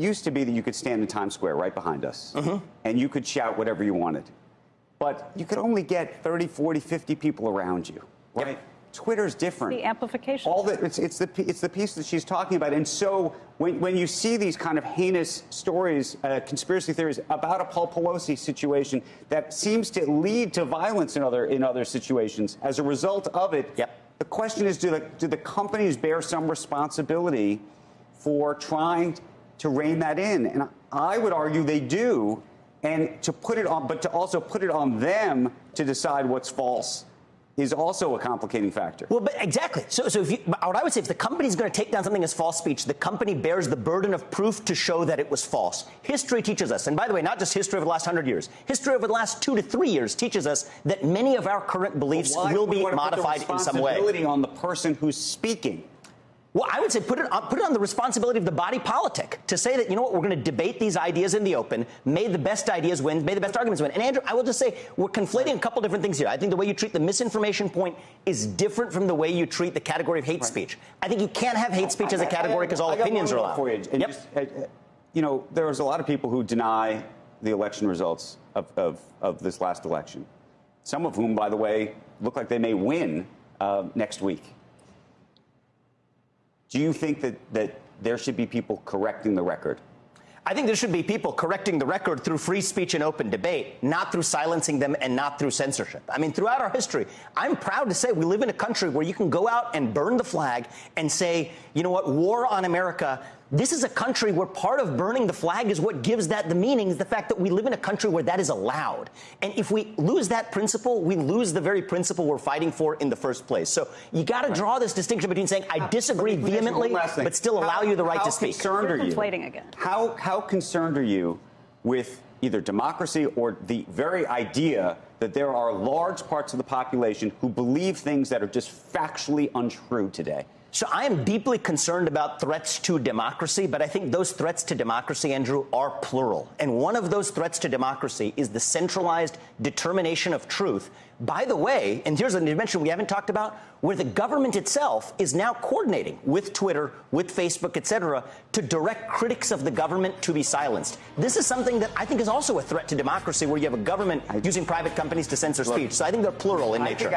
used to be that you could stand in Times Square right behind us and you could shout whatever you wanted. But you could only get 30, 40, 50 people around you, right? Twitter's different. The amplification. All the, it's, it's, the, it's the piece that she's talking about. And so when, when you see these kind of heinous stories, uh, conspiracy theories about a Paul Pelosi situation that seems to lead to violence in other, in other situations as a result of it, Yep. the question is do the, do the companies bear some responsibility for trying to rein that in? And I would argue they do. And to put it on, but to also put it on them to decide what's false is also a complicating factor. Well, but exactly. So, so if you, what I would say, if the company's going to take down something as false speech, the company bears the burden of proof to show that it was false. History teaches us, and by the way, not just history over the last hundred years, history over the last two to three years teaches us that many of our current beliefs Why will be want to put the modified in some way. responsibility on the person who's speaking. Well, I would say put it, on, put it on the responsibility of the body politic to say that, you know what, we're going to debate these ideas in the open, may the best ideas win, may the best arguments win. And Andrew, I will just say we're conflating a couple different things here. I think the way you treat the misinformation point is different from the way you treat the category of hate speech. I think you can't have hate speech as a category because all I got opinions are allowed. For you. And Yep. just, uh, you know, there's a lot of people who deny the election results of, of, of this last election. Some of whom, by the way, look like they may win uh, next week. Do you think that, that there should be people correcting the record? I think there should be people correcting the record through free speech and open debate, not through silencing them and not through censorship. I mean, throughout our history, I'm proud to say we live in a country where you can go out and burn the flag and say, you know what, war on America. This is a country where part of burning the flag is what gives that the meaning, is the fact that we live in a country where that is allowed. And if we lose that principle, we lose the very principle we're fighting for in the first place. So you got to draw this distinction between saying, I disagree Let me ask you one vehemently, but still allow How- you the right to speak. concerned You're you? again. How, how concerned are you with either democracy or the very idea that there are large parts of the population who believe things that are just factually untrue today? So I am deeply concerned about threats to democracy, but I think those threats to democracy, Andrew, are plural. And one of those threats to democracy is the centralized determination of truth. By the way, and here's a dimension we haven't talked about, where the government itself is now coordinating with Twitter, with Facebook, et cetera, to direct critics of the government to be silenced. This is something that I think is also a threat to democracy, where you have a government using private companies to censor speech. So I think they're plural in nature.